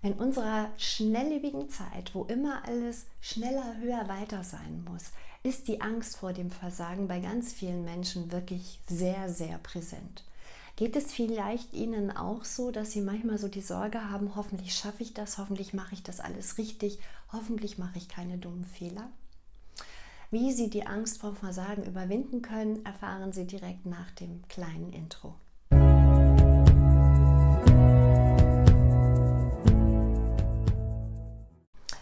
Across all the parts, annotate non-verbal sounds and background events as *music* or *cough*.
In unserer schnelllebigen Zeit, wo immer alles schneller, höher, weiter sein muss, ist die Angst vor dem Versagen bei ganz vielen Menschen wirklich sehr, sehr präsent. Geht es vielleicht Ihnen auch so, dass Sie manchmal so die Sorge haben, hoffentlich schaffe ich das, hoffentlich mache ich das alles richtig, hoffentlich mache ich keine dummen Fehler? Wie Sie die Angst vor Versagen überwinden können, erfahren Sie direkt nach dem kleinen Intro.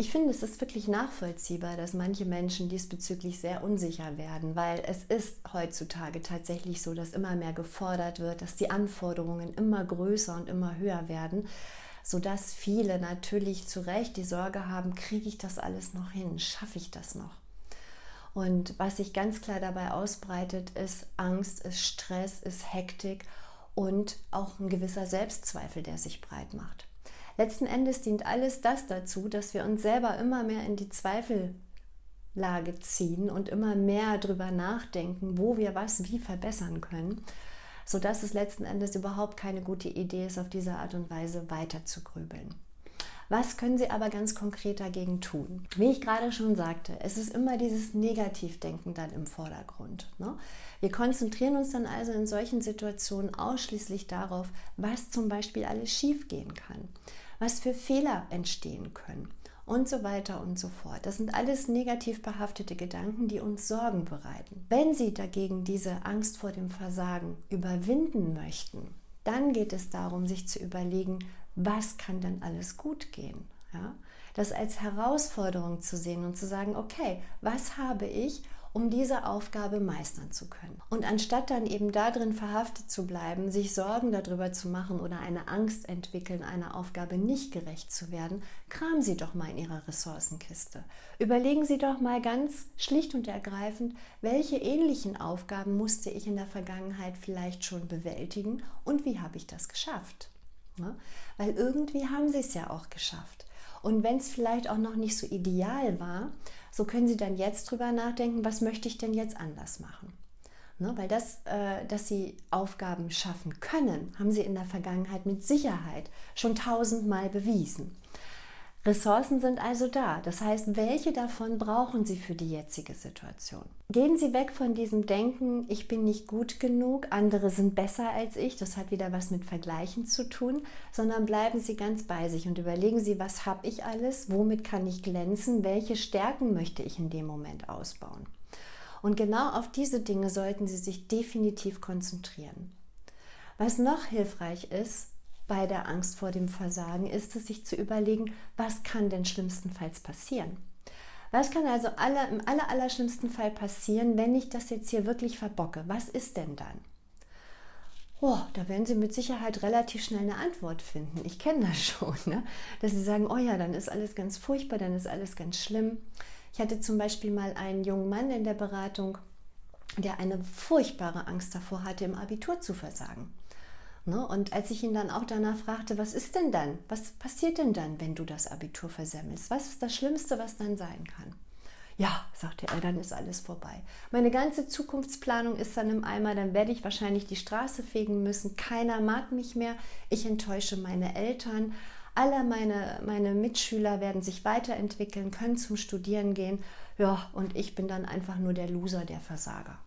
Ich finde, es ist wirklich nachvollziehbar, dass manche Menschen diesbezüglich sehr unsicher werden, weil es ist heutzutage tatsächlich so, dass immer mehr gefordert wird, dass die Anforderungen immer größer und immer höher werden, sodass viele natürlich zu Recht die Sorge haben, kriege ich das alles noch hin, schaffe ich das noch? Und was sich ganz klar dabei ausbreitet, ist Angst, ist Stress, ist Hektik und auch ein gewisser Selbstzweifel, der sich breit macht. Letzten Endes dient alles das dazu, dass wir uns selber immer mehr in die Zweifellage ziehen und immer mehr darüber nachdenken, wo wir was wie verbessern können, sodass es letzten Endes überhaupt keine gute Idee ist, auf diese Art und Weise weiter zu grübeln. Was können Sie aber ganz konkret dagegen tun? Wie ich gerade schon sagte, es ist immer dieses Negativdenken dann im Vordergrund. Ne? Wir konzentrieren uns dann also in solchen Situationen ausschließlich darauf, was zum Beispiel alles schiefgehen kann was für Fehler entstehen können und so weiter und so fort. Das sind alles negativ behaftete Gedanken, die uns Sorgen bereiten. Wenn Sie dagegen diese Angst vor dem Versagen überwinden möchten, dann geht es darum, sich zu überlegen, was kann denn alles gut gehen? Ja? Das als Herausforderung zu sehen und zu sagen, okay, was habe ich um diese Aufgabe meistern zu können. Und anstatt dann eben darin verhaftet zu bleiben, sich Sorgen darüber zu machen oder eine Angst entwickeln, einer Aufgabe nicht gerecht zu werden, kramen Sie doch mal in Ihrer Ressourcenkiste. Überlegen Sie doch mal ganz schlicht und ergreifend, welche ähnlichen Aufgaben musste ich in der Vergangenheit vielleicht schon bewältigen und wie habe ich das geschafft? Ne? Weil irgendwie haben Sie es ja auch geschafft. Und wenn es vielleicht auch noch nicht so ideal war, so können Sie dann jetzt drüber nachdenken, was möchte ich denn jetzt anders machen? Ne, weil das, äh, dass Sie Aufgaben schaffen können, haben Sie in der Vergangenheit mit Sicherheit schon tausendmal bewiesen. Ressourcen sind also da. Das heißt, welche davon brauchen Sie für die jetzige Situation? Gehen Sie weg von diesem Denken, ich bin nicht gut genug, andere sind besser als ich, das hat wieder was mit Vergleichen zu tun, sondern bleiben Sie ganz bei sich und überlegen Sie, was habe ich alles, womit kann ich glänzen, welche Stärken möchte ich in dem Moment ausbauen. Und genau auf diese Dinge sollten Sie sich definitiv konzentrieren. Was noch hilfreich ist, bei der Angst vor dem Versagen ist es, sich zu überlegen, was kann denn schlimmstenfalls passieren? Was kann also aller, im aller, aller schlimmsten Fall passieren, wenn ich das jetzt hier wirklich verbocke? Was ist denn dann? Oh, da werden Sie mit Sicherheit relativ schnell eine Antwort finden. Ich kenne das *laughs* schon, ne? dass Sie sagen, oh ja, dann ist alles ganz furchtbar, dann ist alles ganz schlimm. Ich hatte zum Beispiel mal einen jungen Mann in der Beratung, der eine furchtbare Angst davor hatte, im Abitur zu versagen. Ne? Und als ich ihn dann auch danach fragte, was ist denn dann? Was passiert denn dann, wenn du das Abitur versemmelst? Was ist das Schlimmste, was dann sein kann? Ja, sagte er, dann ist alles vorbei. Meine ganze Zukunftsplanung ist dann im Eimer, dann werde ich wahrscheinlich die Straße fegen müssen. Keiner mag mich mehr. Ich enttäusche meine Eltern. Alle meine, meine Mitschüler werden sich weiterentwickeln, können zum Studieren gehen. Ja, und ich bin dann einfach nur der Loser, der Versager.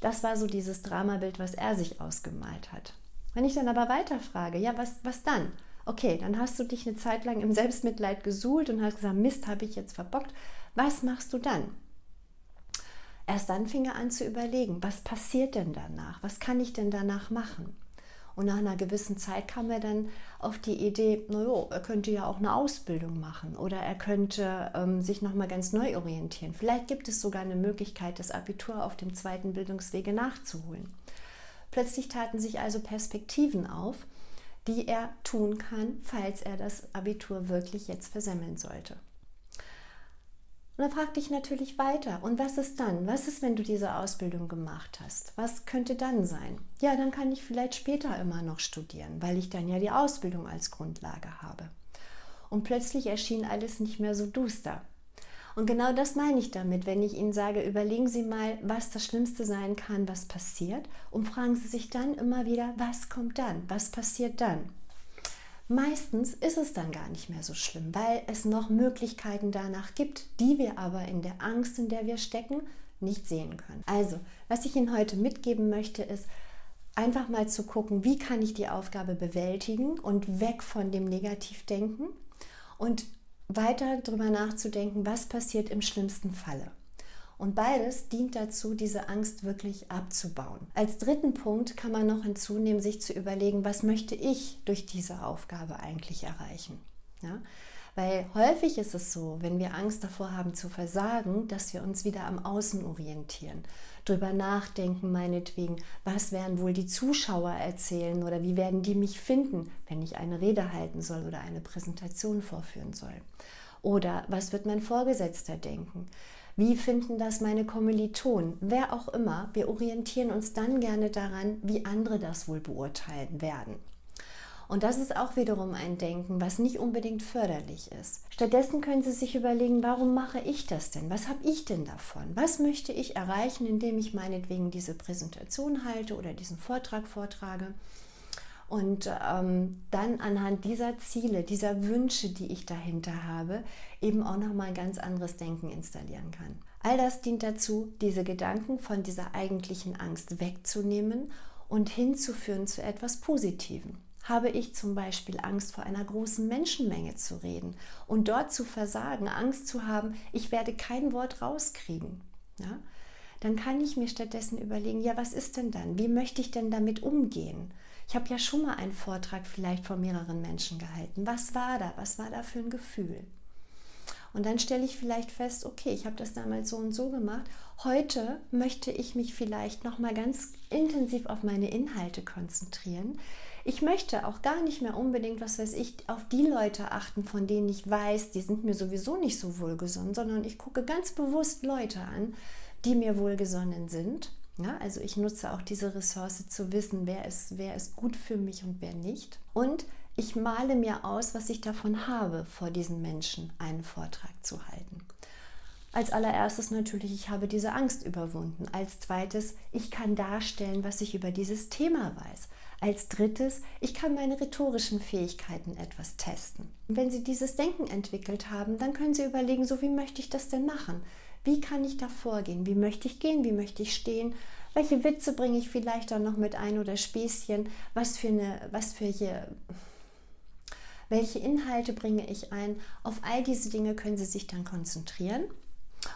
Das war so dieses Dramabild, was er sich ausgemalt hat. Wenn ich dann aber weiterfrage, ja, was, was dann? Okay, dann hast du dich eine Zeit lang im Selbstmitleid gesuhlt und hast gesagt, Mist, habe ich jetzt verbockt. Was machst du dann? Erst dann fing er an zu überlegen, was passiert denn danach? Was kann ich denn danach machen? Und nach einer gewissen Zeit kam er dann auf die Idee, naja, er könnte ja auch eine Ausbildung machen oder er könnte ähm, sich nochmal ganz neu orientieren. Vielleicht gibt es sogar eine Möglichkeit, das Abitur auf dem zweiten Bildungswege nachzuholen. Plötzlich taten sich also Perspektiven auf, die er tun kann, falls er das Abitur wirklich jetzt versemmeln sollte. Und dann fragte ich natürlich weiter, und was ist dann? Was ist, wenn du diese Ausbildung gemacht hast? Was könnte dann sein? Ja, dann kann ich vielleicht später immer noch studieren, weil ich dann ja die Ausbildung als Grundlage habe. Und plötzlich erschien alles nicht mehr so duster. Und genau das meine ich damit, wenn ich Ihnen sage, überlegen Sie mal, was das Schlimmste sein kann, was passiert, und fragen Sie sich dann immer wieder, was kommt dann, was passiert dann. Meistens ist es dann gar nicht mehr so schlimm, weil es noch Möglichkeiten danach gibt, die wir aber in der Angst, in der wir stecken, nicht sehen können. Also, was ich Ihnen heute mitgeben möchte, ist einfach mal zu gucken, wie kann ich die Aufgabe bewältigen und weg von dem Negativdenken und weiter darüber nachzudenken, was passiert im schlimmsten Falle. Und beides dient dazu, diese Angst wirklich abzubauen. Als dritten Punkt kann man noch hinzunehmen, sich zu überlegen, was möchte ich durch diese Aufgabe eigentlich erreichen. Ja? Weil häufig ist es so, wenn wir Angst davor haben zu versagen, dass wir uns wieder am Außen orientieren, drüber nachdenken, meinetwegen, was werden wohl die Zuschauer erzählen oder wie werden die mich finden, wenn ich eine Rede halten soll oder eine Präsentation vorführen soll. Oder was wird mein Vorgesetzter denken? Wie finden das meine Kommilitonen? Wer auch immer, wir orientieren uns dann gerne daran, wie andere das wohl beurteilen werden. Und das ist auch wiederum ein Denken, was nicht unbedingt förderlich ist. Stattdessen können Sie sich überlegen, warum mache ich das denn? Was habe ich denn davon? Was möchte ich erreichen, indem ich meinetwegen diese Präsentation halte oder diesen Vortrag vortrage? und ähm, dann anhand dieser Ziele, dieser Wünsche, die ich dahinter habe, eben auch noch mal ein ganz anderes Denken installieren kann. All das dient dazu, diese Gedanken von dieser eigentlichen Angst wegzunehmen und hinzuführen zu etwas Positivem. Habe ich zum Beispiel Angst vor einer großen Menschenmenge zu reden und dort zu versagen, Angst zu haben, ich werde kein Wort rauskriegen, ja? dann kann ich mir stattdessen überlegen, ja, was ist denn dann? Wie möchte ich denn damit umgehen? Ich habe ja schon mal einen Vortrag vielleicht vor mehreren Menschen gehalten. Was war da? Was war da für ein Gefühl? Und dann stelle ich vielleicht fest, okay, ich habe das damals so und so gemacht. Heute möchte ich mich vielleicht noch mal ganz intensiv auf meine Inhalte konzentrieren. Ich möchte auch gar nicht mehr unbedingt, was weiß ich, auf die Leute achten, von denen ich weiß, die sind mir sowieso nicht so wohlgesonnen, sondern ich gucke ganz bewusst Leute an, die mir wohlgesonnen sind ja, also ich nutze auch diese Ressource zu wissen, wer ist, wer ist gut für mich und wer nicht. Und ich male mir aus, was ich davon habe, vor diesen Menschen einen Vortrag zu halten. Als allererstes natürlich, ich habe diese Angst überwunden. Als zweites, ich kann darstellen, was ich über dieses Thema weiß. Als drittes, ich kann meine rhetorischen Fähigkeiten etwas testen. Wenn Sie dieses Denken entwickelt haben, dann können Sie überlegen, so wie möchte ich das denn machen? Wie kann ich da vorgehen? Wie möchte ich gehen? Wie möchte ich stehen? Welche Witze bringe ich vielleicht auch noch mit ein oder Späßchen? Was für eine, was für hier, welche Inhalte bringe ich ein? Auf all diese Dinge können Sie sich dann konzentrieren.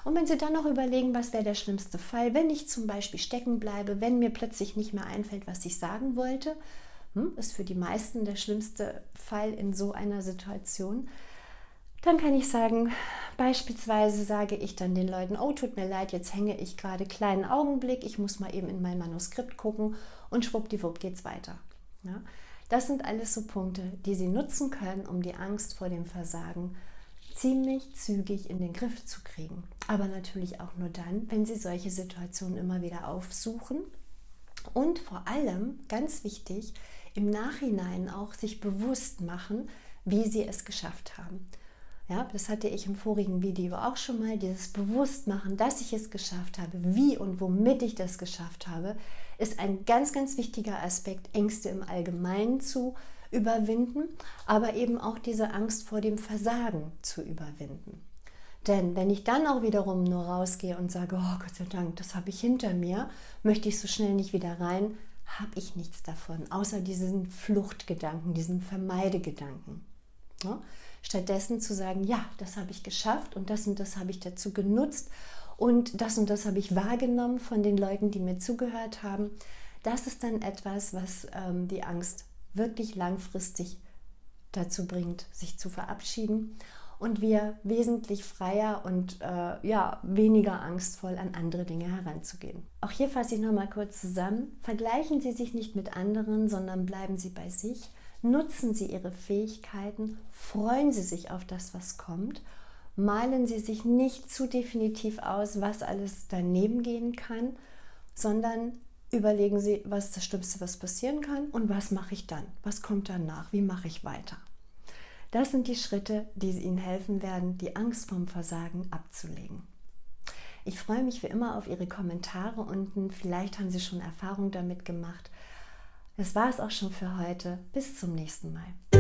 Und wenn Sie dann noch überlegen, was wäre der schlimmste Fall, wenn ich zum Beispiel stecken bleibe, wenn mir plötzlich nicht mehr einfällt, was ich sagen wollte, hm, ist für die meisten der schlimmste Fall in so einer Situation, dann kann ich sagen, beispielsweise sage ich dann den Leuten, oh, tut mir leid, jetzt hänge ich gerade kleinen Augenblick, ich muss mal eben in mein Manuskript gucken und schwuppdiwupp geht's weiter. Ja? Das sind alles so Punkte, die Sie nutzen können, um die Angst vor dem Versagen ziemlich zügig in den Griff zu kriegen. Aber natürlich auch nur dann, wenn Sie solche Situationen immer wieder aufsuchen und vor allem, ganz wichtig, im Nachhinein auch sich bewusst machen, wie Sie es geschafft haben. Ja, das hatte ich im vorigen Video auch schon mal, dieses Bewusstmachen, dass ich es geschafft habe, wie und womit ich das geschafft habe, ist ein ganz, ganz wichtiger Aspekt, Ängste im Allgemeinen zu überwinden, aber eben auch diese Angst vor dem Versagen zu überwinden. Denn wenn ich dann auch wiederum nur rausgehe und sage, oh Gott sei Dank, das habe ich hinter mir, möchte ich so schnell nicht wieder rein, habe ich nichts davon, außer diesen Fluchtgedanken, diesen Vermeidegedanken. Stattdessen zu sagen, ja, das habe ich geschafft und das und das habe ich dazu genutzt und das und das habe ich wahrgenommen von den Leuten, die mir zugehört haben. Das ist dann etwas, was ähm, die Angst wirklich langfristig dazu bringt, sich zu verabschieden und wir wesentlich freier und äh, ja, weniger angstvoll an andere Dinge heranzugehen. Auch hier fasse ich nochmal kurz zusammen. Vergleichen Sie sich nicht mit anderen, sondern bleiben Sie bei sich Nutzen Sie Ihre Fähigkeiten, freuen Sie sich auf das, was kommt, malen Sie sich nicht zu definitiv aus, was alles daneben gehen kann, sondern überlegen Sie, was das Schlimmste, was passieren kann und was mache ich dann? Was kommt danach? Wie mache ich weiter? Das sind die Schritte, die Ihnen helfen werden, die Angst vom Versagen abzulegen. Ich freue mich wie immer auf Ihre Kommentare unten. Vielleicht haben Sie schon Erfahrung damit gemacht. Das war es auch schon für heute. Bis zum nächsten Mal.